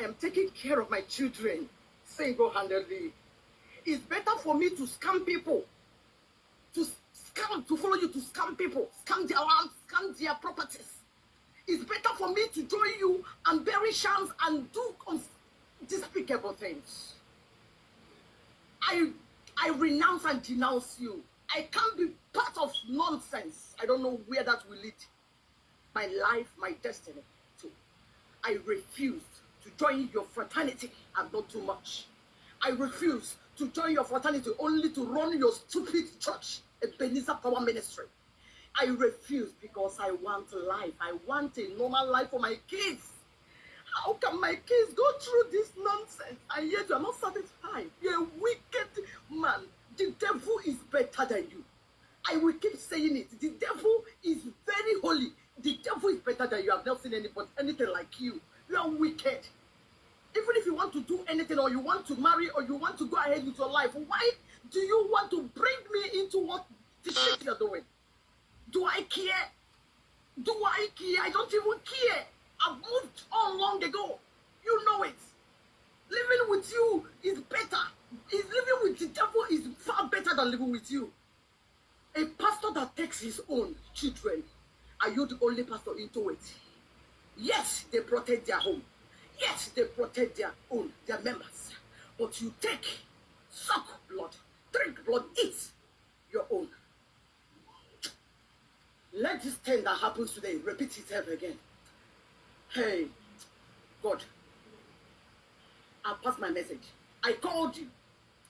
I am taking care of my children single-handedly. It's better for me to scam people, to scam, to follow you, to scam people, scam their lands, scam their properties. It's better for me to join you and bury shams and do despicable things. I I renounce and denounce you. I can't be part of nonsense. I don't know where that will lead my life, my destiny to. I refuse to join your fraternity and not too much. I refuse to join your fraternity only to run your stupid church, a Ebenezer Power Ministry. I refuse because I want life. I want a normal life for my kids. How can my kids go through this nonsense and yet you are not satisfied? You're a wicked man. The devil is better than you. I will keep saying it. The devil is very holy. The devil is better than you. I've never seen anybody, anything like you. You are wicked. Even if you want to do anything or you want to marry or you want to go ahead with your life, why do you want to bring me into what the shit you're doing? Do I care? Do I care? I don't even care. I've moved on long ago. You know it. Living with you is better. Is living with the devil is far better than living with you. A pastor that takes his own children, are you the only pastor into it? Yes, they protect their home. Yes, they protect their own, their members. But you take, suck blood, drink blood, eat your own. Let this thing that happens today repeat itself again. Hey, God, I passed my message. I called you.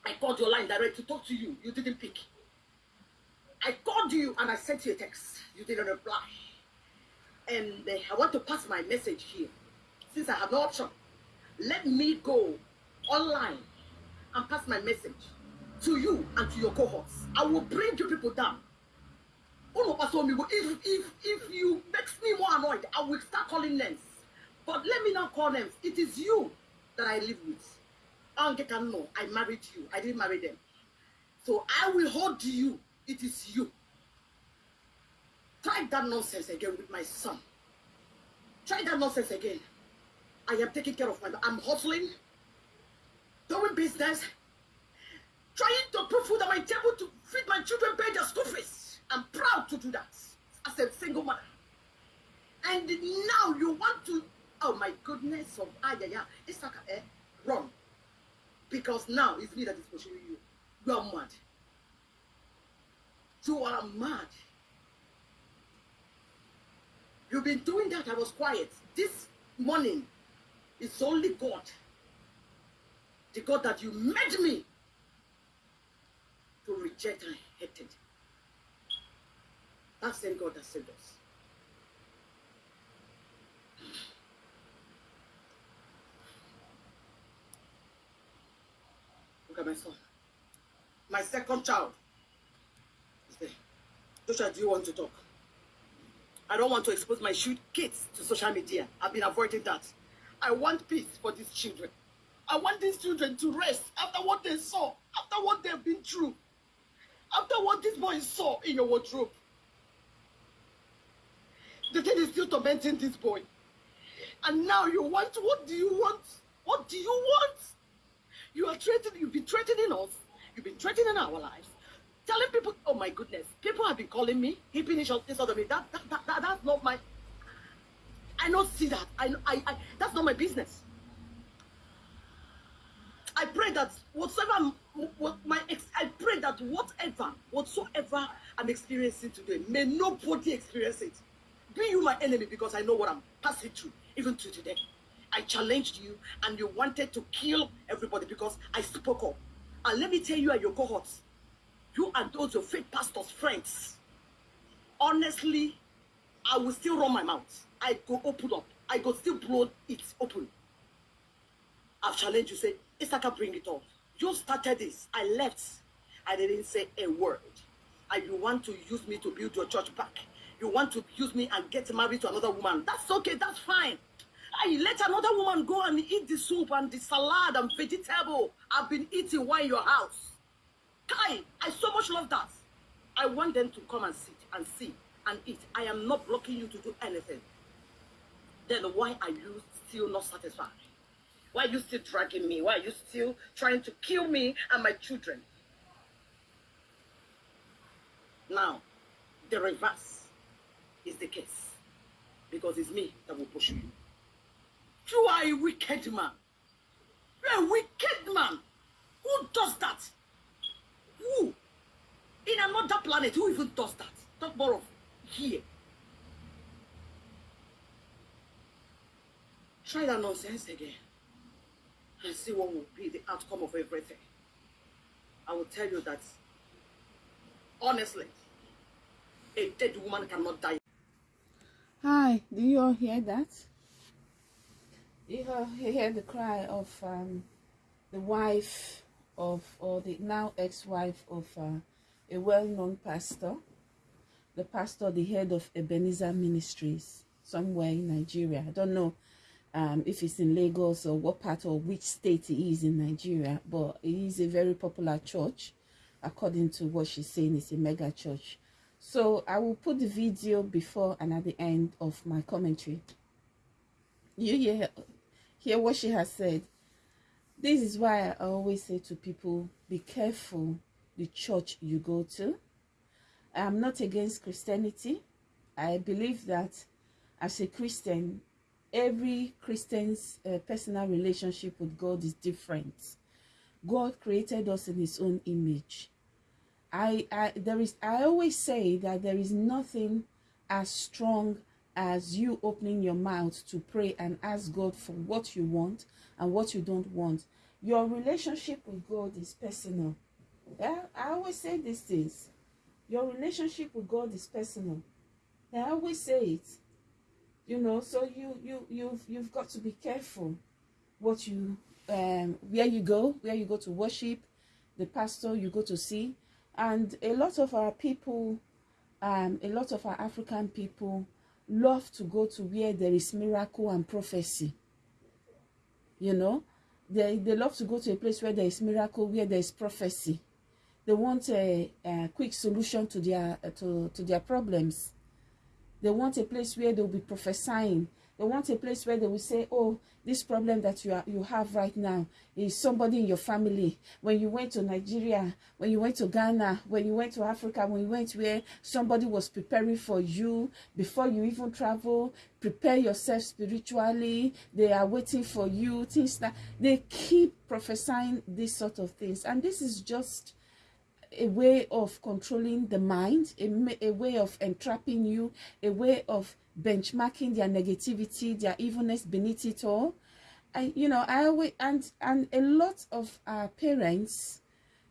I called your line direct to talk to you. You didn't pick. I called you and I sent you a text. You didn't reply. And I want to pass my message here. Since I have no option, let me go online and pass my message to you and to your cohorts. I will bring you people down. If, if, if you makes me more annoyed, I will start calling names. But let me not call names. It is you that I live with. I married you. I didn't marry them. So I will hold you. It is you. Try that nonsense again with my son. Try that nonsense again. I am taking care of my I'm hustling, doing business, trying to put food on my table to feed my children, pay their school fees. I'm proud to do that as a single mother. And now you want to, oh my goodness, of ah yeah yeah, it's like eh, run. Because now it's me that is pushing you. You are mad. You are mad. You've been doing that. I was quiet. This morning, it's only God. The God that you made me to reject and hated. That same God that saved us. Look at my son. My second child is there. Joshua, do you want to talk? I don't want to expose my kids to social media. I've been avoiding that. I want peace for these children. I want these children to rest after what they saw, after what they've been through, after what this boy saw in your wardrobe. The thing is still tormenting this boy. And now you want, what do you want? What do you want? You are threatening, you've been threatening us. You've been threatening our lives. Telling people, oh my goodness, people have been calling me, heaping this out of me. That, that, that, that, that's not my, I don't see that. I, I, I, that's not my business. I pray that whatever what my ex, I pray that whatever, whatsoever I'm experiencing today, may nobody experience it. Be you my enemy because I know what I'm passing through, even to today. I challenged you and you wanted to kill everybody because I spoke up. And let me tell you and your cohorts, you and those your fake pastors' friends, honestly, I will still run my mouth. I go open up. I go still blow it open. I've challenged you, say, Issachar, bring it up. You started this. I left. I didn't say a word. And you want to use me to build your church back. You want to use me and get married to another woman. That's okay. That's fine. I let another woman go and eat the soup and the salad and vegetable I've been eating while in your house. Kai, I so much love that. I want them to come and sit and see and eat. I am not blocking you to do anything. Then why are you still not satisfied? Why are you still dragging me? Why are you still trying to kill me and my children? Now, the reverse is the case. Because it's me that will push you. You are a wicked man. You're a wicked man. Who does that? Who? In another planet, who even does that? Talk more of here. Try that nonsense again and see what will be the outcome of everything. I will tell you that, honestly, a dead woman cannot die. Hi, do you all hear that? You all hear the cry of um, the wife of, or the now ex-wife of uh, a well-known pastor, the pastor, the head of Ebenezer Ministries, somewhere in Nigeria. I don't know um, if it's in Lagos or what part or which state it is in Nigeria, but it is a very popular church, according to what she's saying, it's a mega church. So I will put the video before and at the end of my commentary. You hear, hear what she has said. This is why I always say to people, be careful the church you go to. I'm not against Christianity. I believe that as a Christian, every Christian's uh, personal relationship with God is different. God created us in his own image. I, I there is I always say that there is nothing as strong as you opening your mouth to pray and ask God for what you want and what you don't want. Your relationship with God is personal. Yeah, I always say these things. Your relationship with God is personal. I always say it you know so you you you've you've got to be careful what you um where you go where you go to worship the pastor you go to see and a lot of our people um a lot of our african people love to go to where there is miracle and prophecy. You know they they love to go to a place where there is miracle where there is prophecy. They want a, a quick solution to their to to their problems. They want a place where they'll be prophesying. They want a place where they will say, oh, this problem that you, are, you have right now is somebody in your family. When you went to Nigeria, when you went to Ghana, when you went to Africa, when you went where somebody was preparing for you before you even travel, prepare yourself spiritually. They are waiting for you. Things that they keep prophesying these sort of things. And this is just a way of controlling the mind, a, a way of entrapping you, a way of benchmarking their negativity, their evilness beneath it all. And you know, I always and and a lot of our parents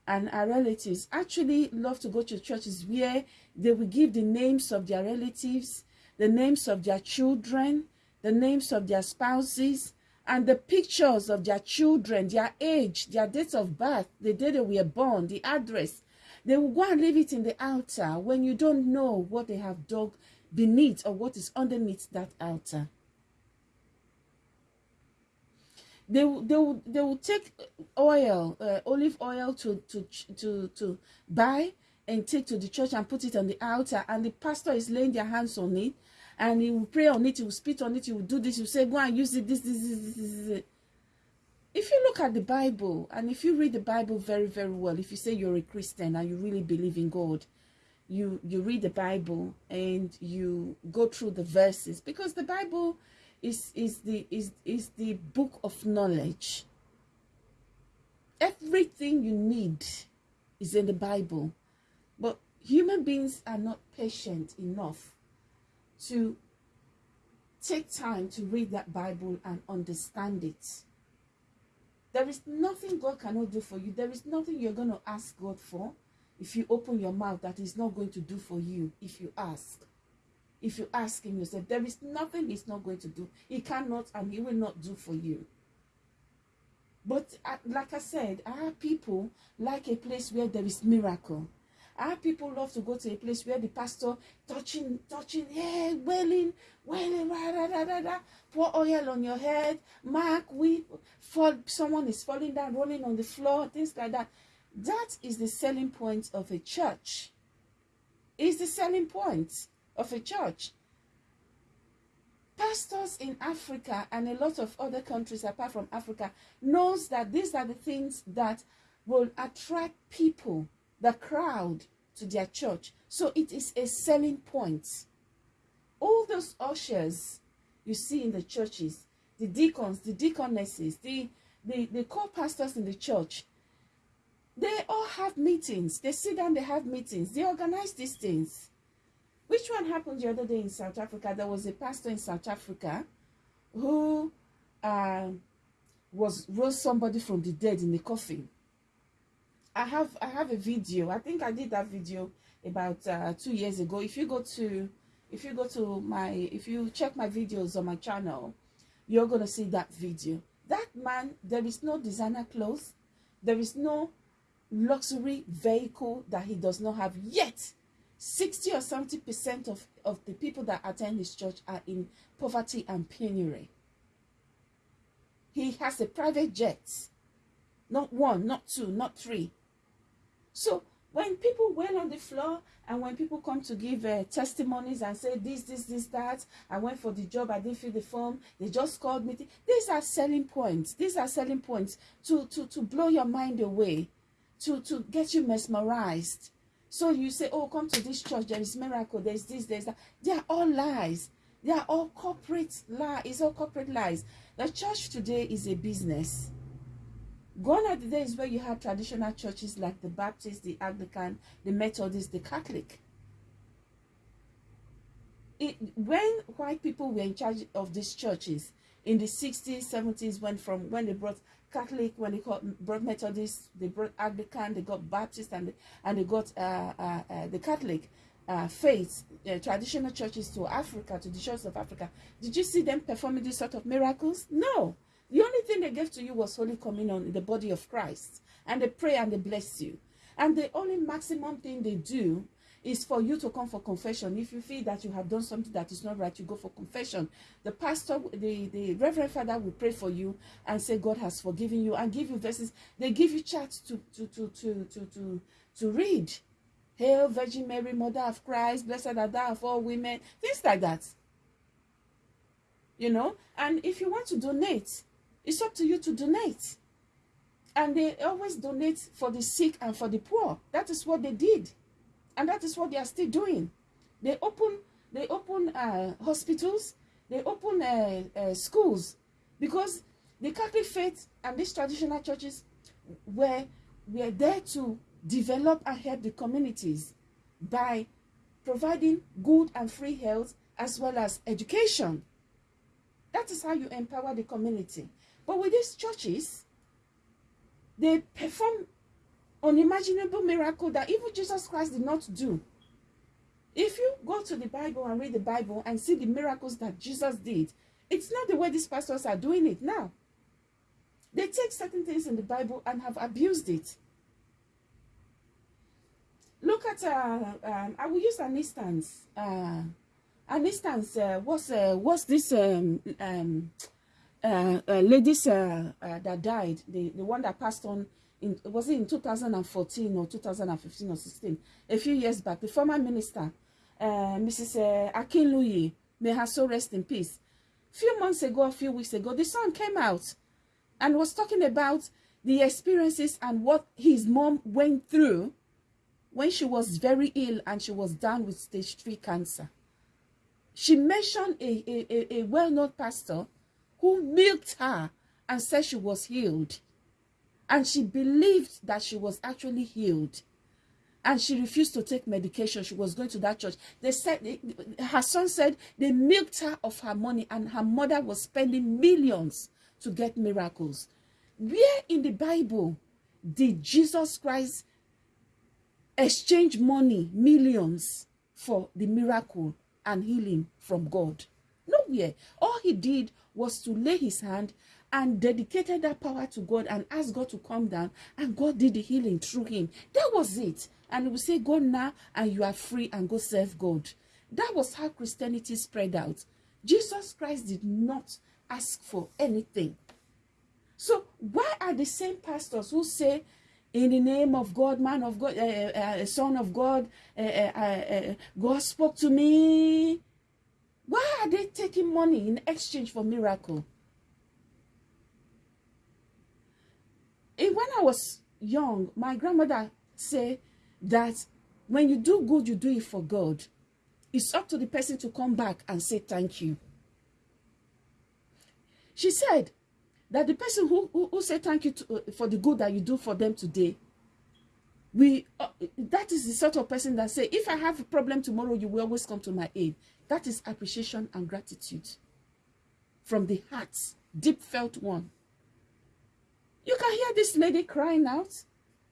and our relatives actually love to go to churches where they will give the names of their relatives, the names of their children, the names of their spouses, and the pictures of their children, their age, their date of birth, the day they were born, the address, They will go and leave it in the altar when you don't know what they have dug beneath or what is underneath that altar. They, they, will, they will take oil, uh, olive oil to, to, to, to buy and take to the church and put it on the altar and the pastor is laying their hands on it and he will pray on it, he will spit on it, he will do this, he will say, go and use it, this, this, this, this, this. If you look at the Bible and if you read the Bible very, very well, if you say you're a Christian and you really believe in God, you you read the Bible and you go through the verses because the Bible is is the is is the book of knowledge. Everything you need is in the Bible. But human beings are not patient enough to take time to read that Bible and understand it there is nothing God cannot do for you. There is nothing you're going to ask God for if you open your mouth that He's not going to do for you if you ask. If you ask Him yourself, there is nothing He's not going to do. He cannot and He will not do for you. But uh, like I said, our people like a place where there is miracle. Our people love to go to a place where the pastor touching, touching, yeah, wailing, wailing, da, da, da, da, da. pour oil on your head, mark, weep, fall, someone is falling down, rolling on the floor, things like that. That is the selling point of a church. Is the selling point of a church. Pastors in Africa and a lot of other countries apart from Africa knows that these are the things that will attract people, the crowd to their church. So it is a selling point. All those ushers you see in the churches, the deacons, the deaconesses, the the, the co-pastors in the church, they all have meetings. They sit down, they have meetings. They organize these things. Which one happened the other day in South Africa? There was a pastor in South Africa who uh, was rose somebody from the dead in the coffin. I have I have a video. I think I did that video about uh, two years ago. If you go to if you go to my if you check my videos on my channel, you're gonna see that video. That man, there is no designer clothes, there is no luxury vehicle that he does not have yet 60 or 70 percent of, of the people that attend his church are in poverty and penury he has a private jet not one not two not three so when people went on the floor and when people come to give uh, testimonies and say this this this that i went for the job i didn't fill the form they just called me these are selling points these are selling points to to to blow your mind away to, to get you mesmerized. So you say, oh, come to this church, there is miracle, there's this, there's that. They are all lies. They are all corporate lies. It's all corporate lies. The church today is a business. Gone are the days where you have traditional churches like the Baptist, the Anglican, the Methodist, the Catholic. It, when white people were in charge of these churches in the 60s, 70s, when from when they brought Catholic, when they brought Methodist, they brought Anglican, they got Baptist, and, and they got uh, uh, uh, the Catholic uh, faith, uh, traditional churches to Africa, to the churches of Africa. Did you see them performing this sort of miracles? No. The only thing they gave to you was Holy Communion in the body of Christ. And they pray and they bless you. And the only maximum thing they do is for you to come for confession. If you feel that you have done something that is not right, you go for confession. The pastor, the, the Reverend Father will pray for you and say God has forgiven you and give you verses. They give you charts to, to, to, to, to, to, to read. Hail Virgin Mary, Mother of Christ, blessed are thou of all women. Things like that. You know? And if you want to donate, it's up to you to donate. And they always donate for the sick and for the poor. That is what they did. And that is what they are still doing. They open they open uh, hospitals. They open uh, uh, schools. Because the catholic faith and these traditional churches were were there to develop and help the communities by providing good and free health as well as education. That is how you empower the community but with these churches they perform unimaginable miracle that even Jesus Christ did not do. If you go to the Bible and read the Bible and see the miracles that Jesus did, it's not the way these pastors are doing it now. They take certain things in the Bible and have abused it. Look at, uh, um, I will use an instance. Uh, an instance, uh, what's, uh, what's this um, um, uh, uh, ladies uh, uh, that died, the, the one that passed on in was it in 2014 or 2015 or 16 a few years back the former minister uh, mrs uh, Akunyili may her soul rest in peace. A few months ago a few weeks ago the son came out and was talking about the experiences and what his mom went through when she was very ill and she was down with stage 3 cancer. She mentioned a, a, a well-known pastor who milked her and said she was healed. And she believed that she was actually healed. And she refused to take medication. She was going to that church. They said her son said they milked her of her money and her mother was spending millions to get miracles. Where in the bible did jesus christ exchange money millions for the miracle and healing from god nowhere all he did was to lay his hand and dedicated that power to God and asked God to come down and God did the healing through him. That was it. And would say, go now and you are free and go serve God. That was how Christianity spread out. Jesus Christ did not ask for anything. So why are the same pastors who say, in the name of God, man of God, uh, uh, son of God, uh, God spoke to me. Why are they taking money in exchange for miracle? And when I was young, my grandmother said that when you do good, you do it for God. It's up to the person to come back and say thank you. She said that the person who, who, who said thank you to, uh, for the good that you do for them today, we uh, that is the sort of person that say, if I have a problem tomorrow, you will always come to my aid. That is appreciation and gratitude from the heart, deep felt one. You can hear this lady crying out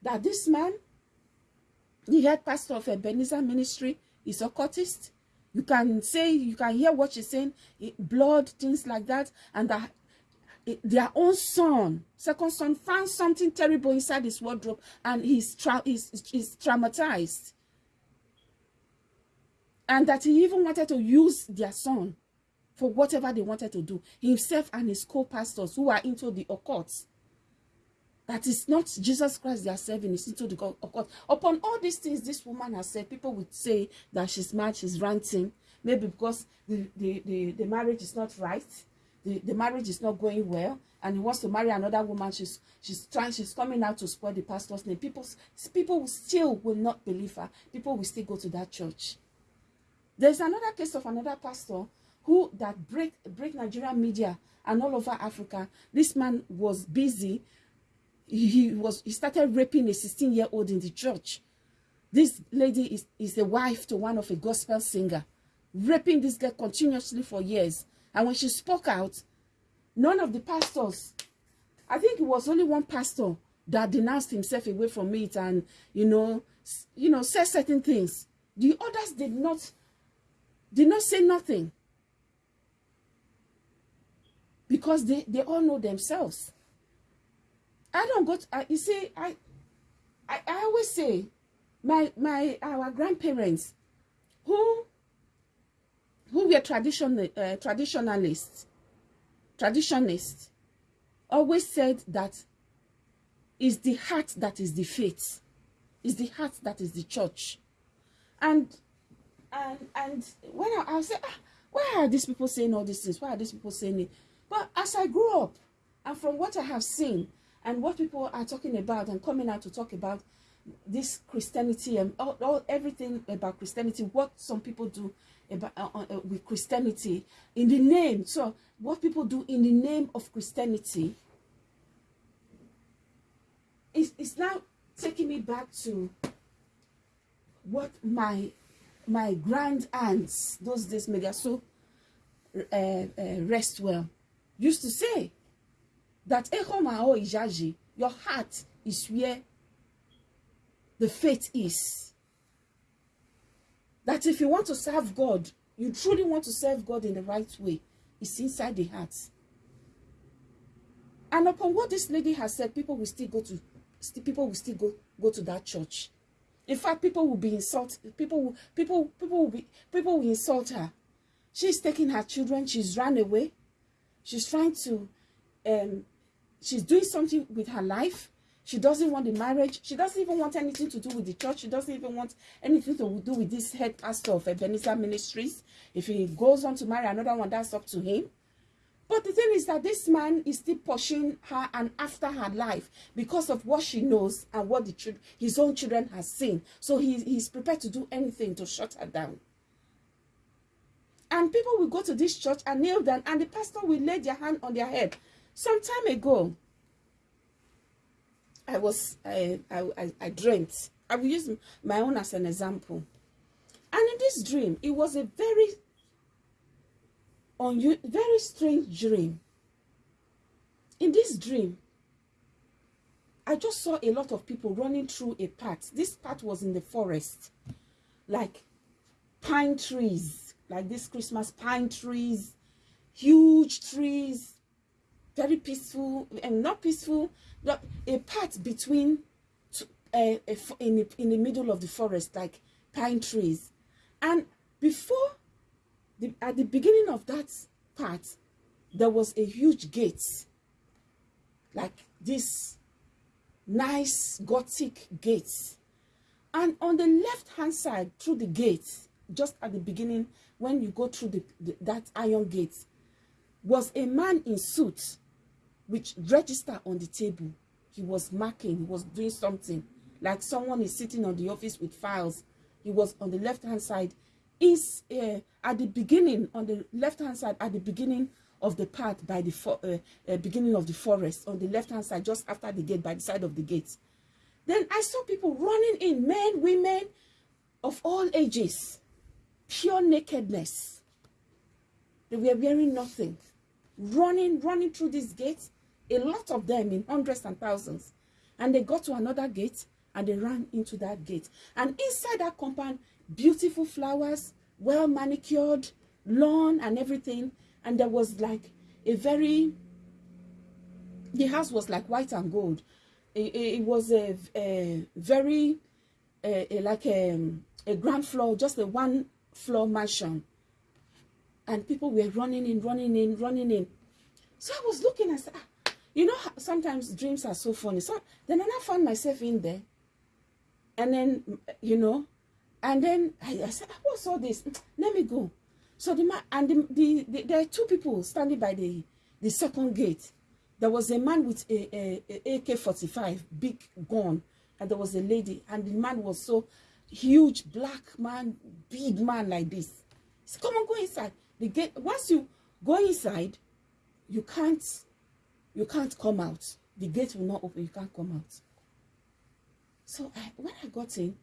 that this man, the head pastor of Ebenezer ministry, is a. You can say, you can hear what she's saying, blood, things like that, and that their own son, second son, found something terrible inside his wardrobe and he's, tra he's, he's traumatized. And that he even wanted to use their son for whatever they wanted to do. Himself and his co-pastors who are into the occult. That is not Jesus Christ they are serving, it's into the occult. Upon all these things this woman has said, people would say that she's mad, she's ranting. Maybe because the, the, the, the marriage is not right the, the marriage is not going well and he wants to marry another woman she's she's trying she's coming out to spoil the pastor's name. People people still will not believe her. People will still go to that church. There's another case of another pastor who that break break nigerian media and all over africa. This man was busy. He was he started raping a 16 year old in the church. This lady is is the wife to one of a gospel singer raping this girl continuously for years And when she spoke out, none of the pastors, I think it was only one pastor that denounced himself away from it and, you know, you know, said certain things. The others did not, did not say nothing. Because they, they all know themselves. I don't go to, uh, you see, I, I, I always say, my, my, our grandparents, who who were traditional, uh, traditionalists, traditionists, always said that is the heart that is the faith, is the heart that is the church. And and and when I, I say, ah, why are these people saying all these things? Why are these people saying it? But as I grew up, and from what I have seen, and what people are talking about and coming out to talk about this Christianity and all, all everything about Christianity, what some people do about, uh, uh, uh, with Christianity in the name. So what people do in the name of Christianity is, is now taking me back to what my my grand aunts those days may so uh, uh, rest well used to say that your heart is where the faith is that if you want to serve God, you truly want to serve God in the right way, it's inside the heart. And upon what this lady has said, people will still go to people will still go go to that church. In fact, people will be insulted. People will people people will be people will insult her. She's taking her children. She's run away. She's trying to um she's doing something with her life. She doesn't want the marriage. She doesn't even want anything to do with the church. She doesn't even want anything to do with this head pastor of Ebenezer Ministries. If he goes on to marry another one, that's up to him. But the thing is that this man is still pushing her and after her life because of what she knows and what the his own children has seen. So he, he's prepared to do anything to shut her down. And people will go to this church and kneel down and the pastor will lay their hand on their head. Some time ago, I was, I, I, I dreamt. I will use my own as an example. And in this dream, it was a very, un very strange dream. In this dream, I just saw a lot of people running through a path. This path was in the forest, like pine trees, like this Christmas pine trees, huge trees, very peaceful, and not peaceful, a path between uh, in, the, in the middle of the forest, like pine trees. And before, the, at the beginning of that path, there was a huge gate, like this nice gothic gate. And on the left-hand side, through the gate, just at the beginning, when you go through the, the that iron gate was a man in suit which register on the table he was marking he was doing something. Like someone is sitting on the office with files. He was on the left hand side. Is uh, at the beginning on the left hand side at the beginning of the path by the uh, uh, beginning of the forest on the left hand side just after the gate by the side of the gate. Then i saw people running in men women of all ages. Pure nakedness. They were wearing nothing. Running running through this gate a lot of them in hundreds and thousands. And they got to another gate and they ran into that gate. And inside that compound beautiful flowers well manicured lawn and everything. And there was like a very the house was like white and gold. It, it was a, a very a, a, like a, a ground floor just a one floor mansion. And people were running in running in running in. So i was looking and said ah, you know sometimes dreams are so funny so then i found myself in there and then you know and then I, I said, ah, what's all this? Let me go. So the man and the, the, the, there are two people standing by the the second gate. There was a man with a, a, a AK-45, big gun, and there was a lady, and the man was so huge, black man, big man like this. He said, come on, go inside. The gate. Once you go inside, you can't, you can't come out. The gate will not open. You can't come out. So I, when I got in,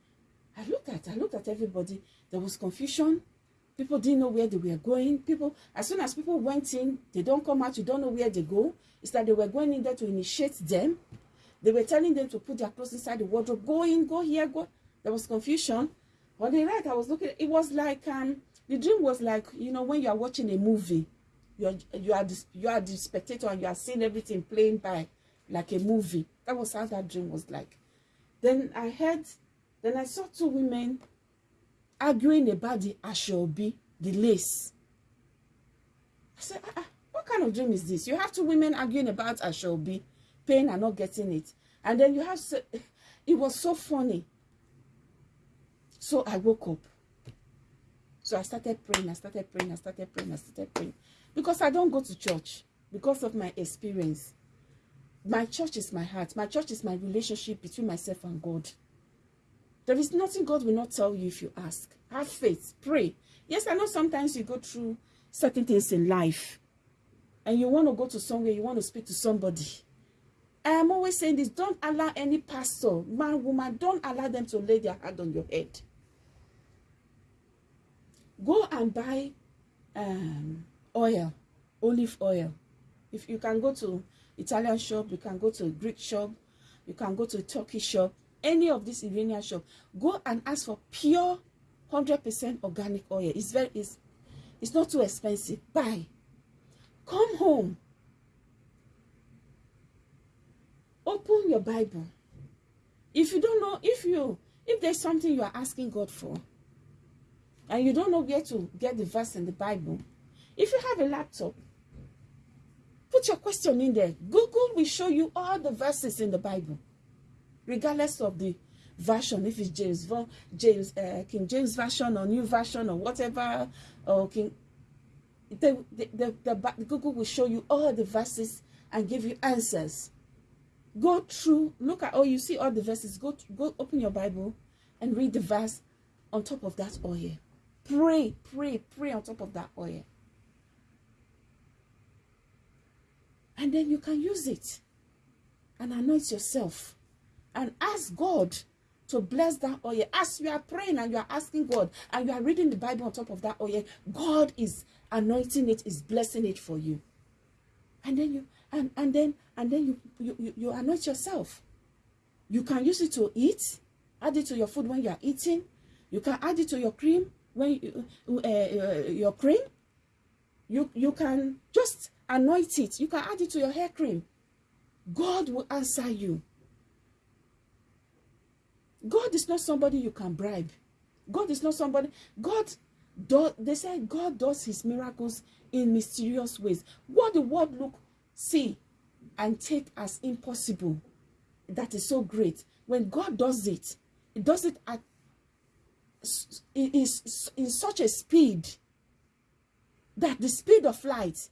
I looked at, I looked at everybody. There was confusion. People didn't know where they were going. People, as soon as people went in, they don't come out. You don't know where they go. It's like they were going in there to initiate them. They were telling them to put their clothes inside the wardrobe. Go in, go here, go. There was confusion. On the right, I was looking. It was like um, the dream was like you know when you are watching a movie, you are you are the, you are the spectator and you are seeing everything playing by like a movie. That was how that dream was like. Then I heard Then I saw two women arguing about the ashobi, the lace. I said, ah, ah, what kind of dream is this? You have two women arguing about ashobi, paying and not getting it. And then you have, it was so funny. So I woke up. So I started praying, I started praying, I started praying, I started praying. Because I don't go to church because of my experience. My church is my heart. My church is my relationship between myself and God. There is nothing God will not tell you if you ask. Have faith. Pray. Yes, I know sometimes you go through certain things in life and you want to go to somewhere, you want to speak to somebody. I am always saying this, don't allow any pastor, man, woman, don't allow them to lay their hand on your head. Go and buy um, oil, olive oil. If you can go to Italian shop, you can go to Greek shop, you can go to Turkey shop, any of this Iranian shop, go and ask for pure 100% organic oil. It's very, it's, it's not too expensive. Buy. Come home. Open your Bible. If you don't know, if you, if there's something you are asking God for, and you don't know where to get the verse in the Bible, if you have a laptop, put your question in there. Google will show you all the verses in the Bible regardless of the version, if it's James, James uh, King James version or new version or whatever, or King, the, the, the, the, Google will show you all the verses and give you answers. Go through, look at, oh, you see all the verses. Go, go open your Bible and read the verse on top of that oil. Pray, pray, pray on top of that oil. And then you can use it and anoint yourself and ask God to bless that oil. As you are praying and you are asking God and you are reading the Bible on top of that oil, God is anointing it, is blessing it for you. And then you and, and then and then you, you, you, you anoint yourself. You can use it to eat, add it to your food when you are eating. You can add it to your cream when you, uh, uh, your cream. You you can just anoint it. You can add it to your hair cream. God will answer you. God is not somebody you can bribe. God is not somebody. God does. They say God does His miracles in mysterious ways. What the world look, see, and take as impossible, that is so great. When God does it, it does it at is in such a speed that the speed of light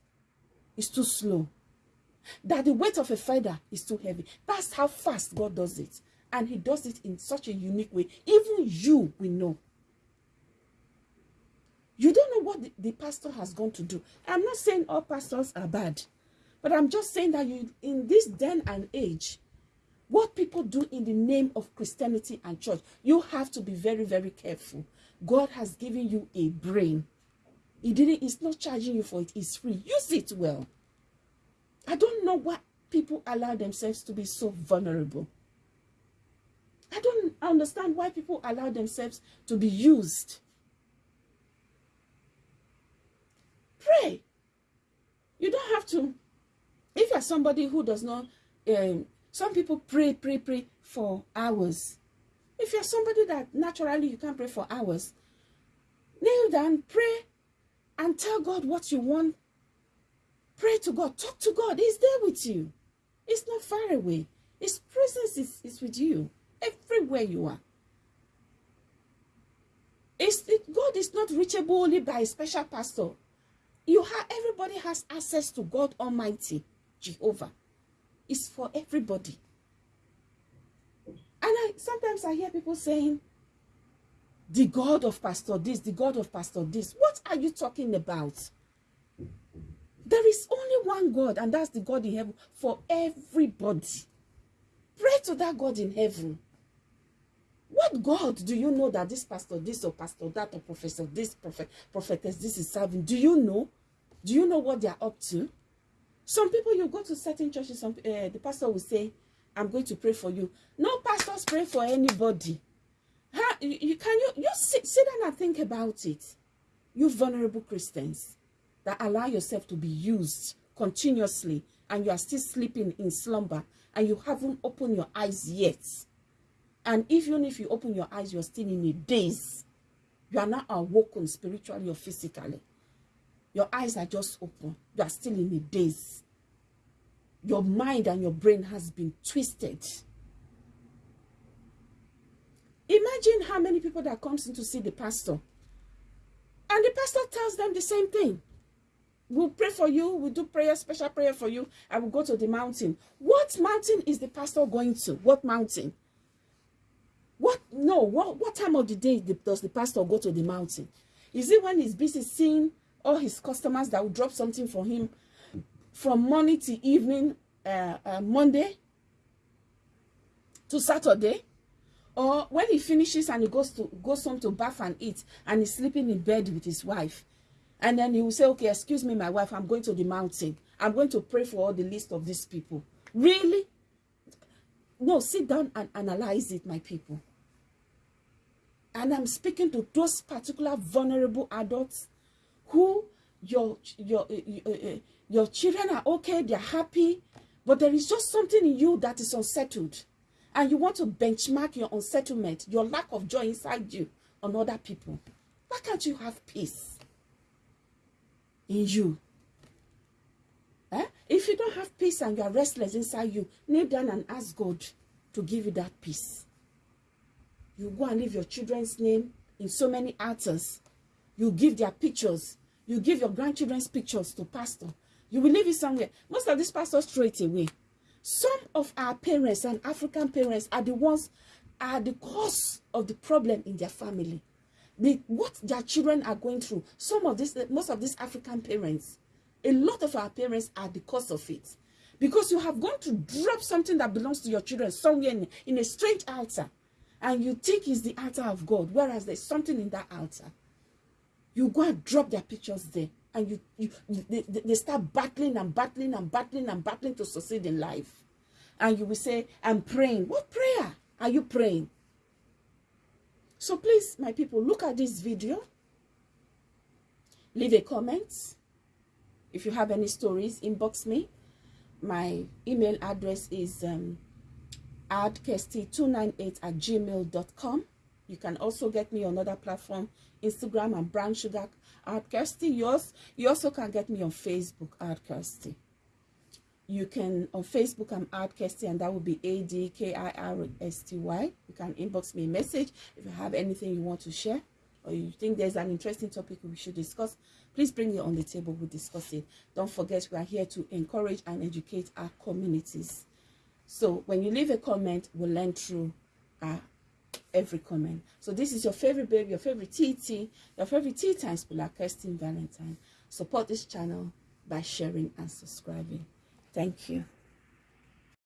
is too slow, that the weight of a feather is too heavy. That's how fast God does it. And he does it in such a unique way. Even you will know. You don't know what the, the pastor has gone to do. I'm not saying all pastors are bad. But I'm just saying that you in this den and age, what people do in the name of Christianity and church, you have to be very, very careful. God has given you a brain. He didn't, he's not charging you for it. It's free. Use it well. I don't know why people allow themselves to be so vulnerable. I don't understand why people allow themselves to be used. Pray. You don't have to. If you're somebody who does not, um, some people pray, pray, pray for hours. If you're somebody that naturally you can't pray for hours, kneel down, pray, and tell God what you want. Pray to God. Talk to God. He's there with you. He's not far away. His presence is, is with you everywhere you are. It's, it, God is not reachable only by a special pastor. You have everybody has access to God Almighty, Jehovah. It's for everybody. And I sometimes I hear people saying, the God of Pastor this, the God of Pastor this. What are you talking about? There is only one God, and that's the God in heaven for everybody. Pray to that God in heaven. What God do you know that this pastor this or pastor that or professor this prophet prophetess this is serving? Do you know? Do you know what they are up to? Some people you go to certain churches, some uh, the pastor will say, "I'm going to pray for you." No pastors pray for anybody. You, you can you you sit, sit down and think about it. You vulnerable Christians that allow yourself to be used continuously, and you are still sleeping in slumber, and you haven't opened your eyes yet and even if you open your eyes, you're still in a daze. You are not awoken spiritually or physically. Your eyes are just open. You are still in a daze. Your mind and your brain has been twisted. Imagine how many people that comes in to see the pastor. And the pastor tells them the same thing. We'll pray for you. We'll do prayer, special prayer for you. I will go to the mountain. What mountain is the pastor going to? What mountain? What? No. What, what time of the day does the pastor go to the mountain? Is it when he's busy seeing all his customers that will drop something for him from morning to evening, uh, uh, Monday to Saturday? Or when he finishes and he goes to goes home to bath and eat and he's sleeping in bed with his wife. And then he will say, okay, excuse me, my wife, I'm going to the mountain. I'm going to pray for all the list of these people. Really? No, sit down and analyze it, my people. And I'm speaking to those particular vulnerable adults who your, your, your, uh, uh, your children are okay, they're happy, but there is just something in you that is unsettled. And you want to benchmark your unsettlement, your lack of joy inside you on other people. Why can't you have peace in you? Eh? If you don't have peace and you are restless inside you, kneel down and ask God to give you that peace. You go and leave your children's name in so many altars. You give their pictures. You give your grandchildren's pictures to pastor. You will leave it somewhere. Most of these pastors throw it away. Some of our parents and African parents are the ones, are the cause of the problem in their family. The, what their children are going through. Some of this, most of these African parents, a lot of our parents are the cause of it. Because you have gone to drop something that belongs to your children somewhere in, in a strange altar and you think it's the altar of God, whereas there's something in that altar. You go and drop their pictures there, and you, you they, they start battling and battling and battling and battling to succeed in life. And you will say, I'm praying. What prayer are you praying? So please, my people, look at this video. Leave a comment. If you have any stories, inbox me. My email address is um, adkirsty298 at gmail.com. You can also get me on other platform, Instagram and Brown Sugar Art Kirsty. Yours, you also can get me on Facebook, Art Kirsty. You can, on Facebook, I'm Art Kirsty, and that would be A-D-K-I-R-S-T-Y. You can inbox me a message if you have anything you want to share. or you think there's an interesting topic we should discuss, please bring it on the table. We'll discuss it. Don't forget, we are here to encourage and educate our communities. So when you leave a comment, we'll learn through uh, every comment. So this is your favorite baby, your favorite TT, your favorite tea time spiller, Kirsten Valentine. Support this channel by sharing and subscribing. Thank you.